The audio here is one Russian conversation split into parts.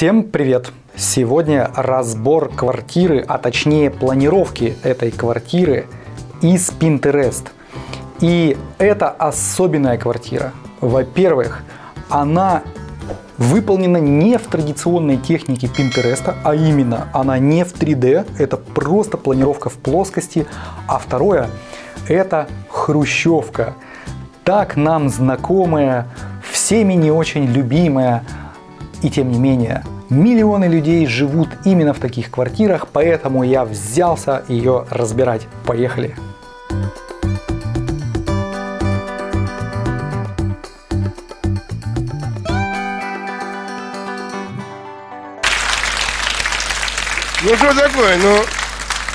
Всем привет! Сегодня разбор квартиры, а точнее планировки этой квартиры из Pinterest. И это особенная квартира. Во-первых, она выполнена не в традиционной технике Pinterest, а именно она не в 3D, это просто планировка в плоскости. А второе, это хрущевка, так нам знакомая, всеми не очень любимая, и тем не менее, миллионы людей живут именно в таких квартирах, поэтому я взялся ее разбирать. Поехали! Ну что такое, ну,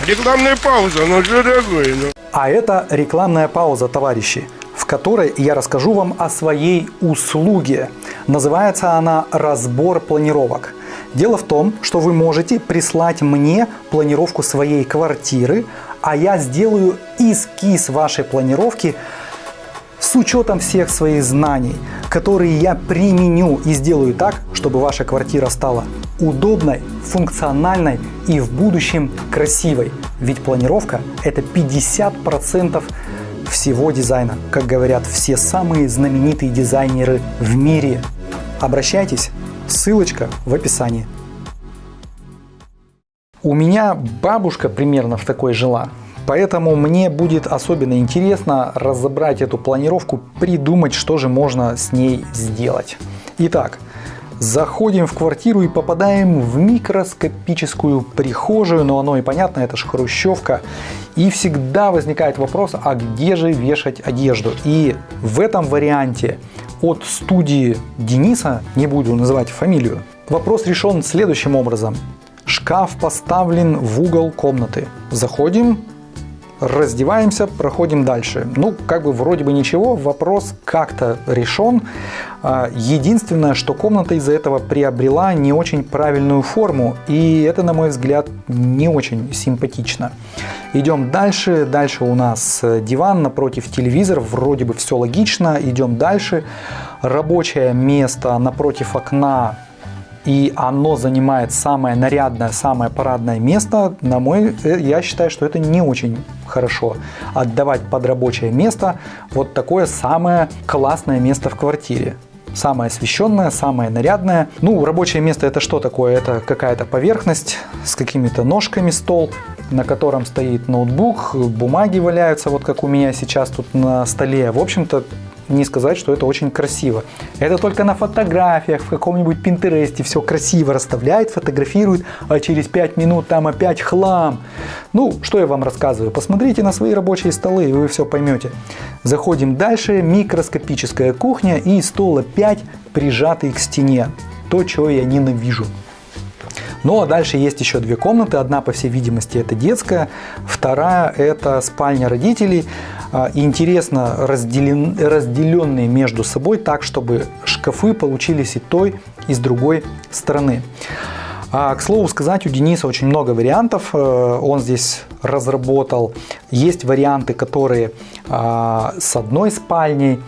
рекламная пауза, ну что такое, ну. А это рекламная пауза, товарищи, в которой я расскажу вам о своей услуге. Называется она «Разбор планировок». Дело в том, что вы можете прислать мне планировку своей квартиры, а я сделаю эскиз вашей планировки с учетом всех своих знаний, которые я применю и сделаю так, чтобы ваша квартира стала удобной, функциональной и в будущем красивой. Ведь планировка это 50% всего дизайна, как говорят все самые знаменитые дизайнеры в мире. Обращайтесь, ссылочка в описании. У меня бабушка примерно в такой жила, поэтому мне будет особенно интересно разобрать эту планировку, придумать, что же можно с ней сделать. Итак, Заходим в квартиру и попадаем в микроскопическую прихожую, но оно и понятно, это же хрущевка. И всегда возникает вопрос, а где же вешать одежду? И в этом варианте от студии Дениса, не буду называть фамилию, вопрос решен следующим образом. Шкаф поставлен в угол комнаты. Заходим, раздеваемся, проходим дальше. Ну, как бы вроде бы ничего, вопрос как-то решен. А, единственное, что комната из-за этого приобрела не очень правильную форму, и это, на мой взгляд, не очень симпатично. Идем дальше. Дальше у нас диван напротив телевизора, вроде бы все логично. Идем дальше. Рабочее место напротив окна и оно занимает самое нарядное, самое парадное место, на мой, э, я считаю, что это не очень хорошо. Отдавать под рабочее место вот такое самое классное место в квартире. Самое освещенное, самое нарядное. Ну, рабочее место это что такое? Это какая-то поверхность с какими-то ножками, стол, на котором стоит ноутбук, бумаги валяются, вот как у меня сейчас тут на столе. В общем-то, не сказать, что это очень красиво. Это только на фотографиях, в каком-нибудь Пинтересте все красиво расставляет, фотографирует, а через 5 минут там опять хлам. Ну, что я вам рассказываю? Посмотрите на свои рабочие столы, и вы все поймете. Заходим дальше. Микроскопическая кухня и стол опять прижатый к стене. То, чего я ненавижу. Ну а дальше есть еще две комнаты. Одна, по всей видимости, это детская, вторая это спальня родителей. А, интересно разделен, разделенные между собой так, чтобы шкафы получились и той, и с другой стороны. А, к слову сказать, у Дениса очень много вариантов, э, он здесь разработал. Есть варианты, которые а, с одной спальней,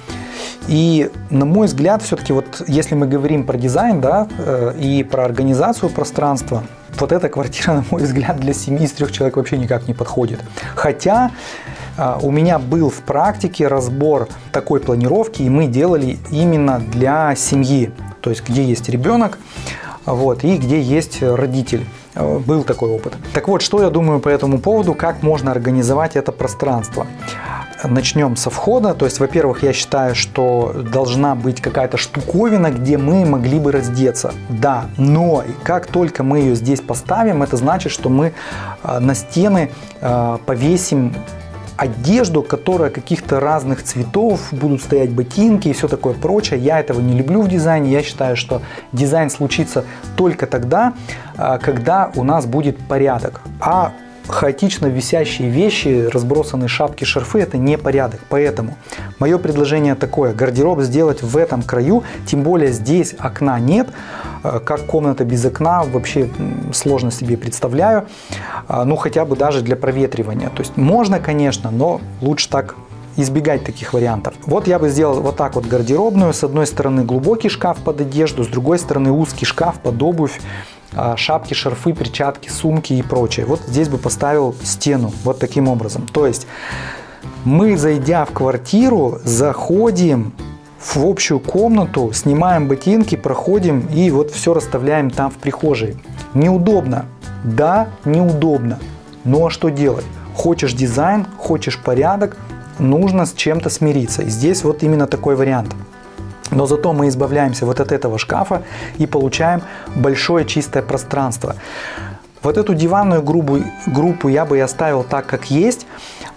и на мой взгляд, все-таки вот если мы говорим про дизайн, да, э, и про организацию пространства, вот эта квартира, на мой взгляд, для семьи из трех человек вообще никак не подходит. Хотя у меня был в практике разбор такой планировки, и мы делали именно для семьи, то есть где есть ребенок, вот, и где есть родитель. Э, был такой опыт. Так вот, что я думаю по этому поводу, как можно организовать это пространство начнем со входа. То есть, во-первых, я считаю, что должна быть какая-то штуковина, где мы могли бы раздеться. Да, но как только мы ее здесь поставим, это значит, что мы э, на стены э, повесим одежду, которая каких-то разных цветов, будут стоять ботинки и все такое прочее. Я этого не люблю в дизайне. Я считаю, что дизайн случится только тогда, э, когда у нас будет порядок. А хаотично висящие вещи, разбросанные шапки, шарфы – это не порядок. Поэтому мое предложение такое – гардероб сделать в этом краю, тем более здесь окна нет, э, как комната без окна вообще сложно себе представляю, э, ну хотя бы даже для проветривания. То есть можно, конечно, но лучше так избегать таких вариантов. Вот я бы сделал вот так вот гардеробную. С одной стороны глубокий шкаф под одежду, с другой стороны узкий шкаф под обувь, а, шапки, шарфы, перчатки, сумки и прочее. Вот здесь бы поставил стену вот таким образом. То есть мы, зайдя в квартиру, заходим в общую комнату, снимаем ботинки, проходим и вот все расставляем там в прихожей. Неудобно. Да, неудобно. Но а что делать? Хочешь дизайн, хочешь порядок, нужно с чем-то смириться. И здесь вот именно такой вариант. Но зато мы избавляемся вот от этого шкафа и получаем большое чистое пространство. Вот эту диванную группу, группу я бы и оставил так, как есть,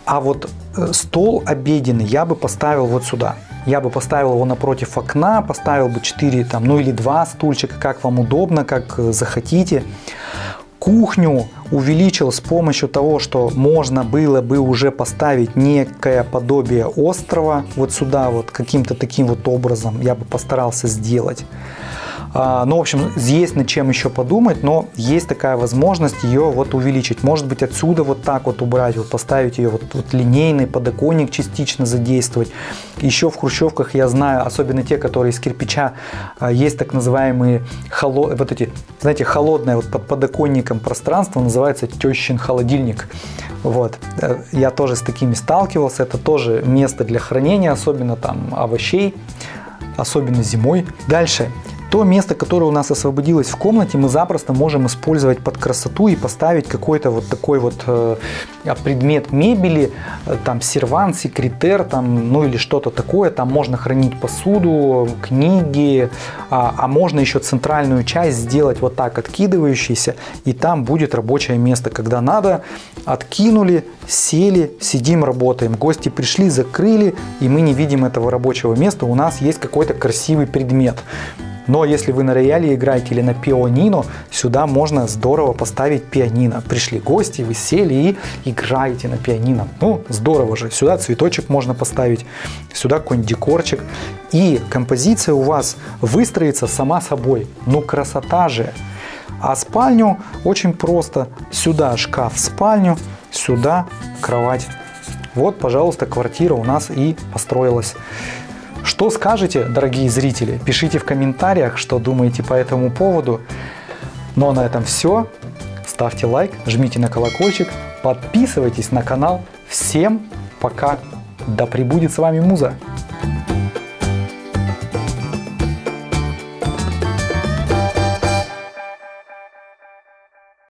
а вот э, стол обеденный я бы поставил вот сюда. Я бы поставил его напротив окна, поставил бы 4, там, ну или 2 стульчика, как вам удобно, как э, захотите. Кухню увеличил с помощью того, что можно было бы уже поставить некое подобие острова вот сюда вот каким-то таким вот образом я бы постарался сделать. А, ну, в общем, есть над чем еще подумать, но есть такая возможность ее вот увеличить. Может быть, отсюда вот так вот убрать, вот поставить ее вот, вот линейный подоконник частично задействовать. Еще в хрущевках я знаю, особенно те, которые из кирпича, а, есть так называемые холод, вот эти, знаете, холодное вот под подоконником пространство, называется тещин холодильник. Вот. Э, я тоже с такими сталкивался. Это тоже место для хранения, особенно там овощей, особенно зимой. Дальше. То место, которое у нас освободилось в комнате, мы запросто можем использовать под красоту и поставить какой-то вот такой вот э, предмет мебели, э, там сервант, секретер, там, ну или что-то такое. Там можно хранить посуду, книги, а, а можно еще центральную часть сделать вот так откидывающейся, и там будет рабочее место. Когда надо, откинули, сели, сидим, работаем. Гости пришли, закрыли, и мы не видим этого рабочего места. У нас есть какой-то красивый предмет. Но если вы на рояле играете или на пианино, сюда можно здорово поставить пианино. Пришли гости, вы сели и играете на пианино. Ну, здорово же. Сюда цветочек можно поставить, сюда какой-нибудь декорчик. И композиция у вас выстроится сама собой. Ну, красота же! А спальню очень просто. Сюда шкаф в спальню, сюда кровать. Вот, пожалуйста, квартира у нас и построилась. Что скажете, дорогие зрители? Пишите в комментариях, что думаете по этому поводу. Ну а на этом все. Ставьте лайк, жмите на колокольчик, подписывайтесь на канал. Всем пока! Да пребудет с вами Муза!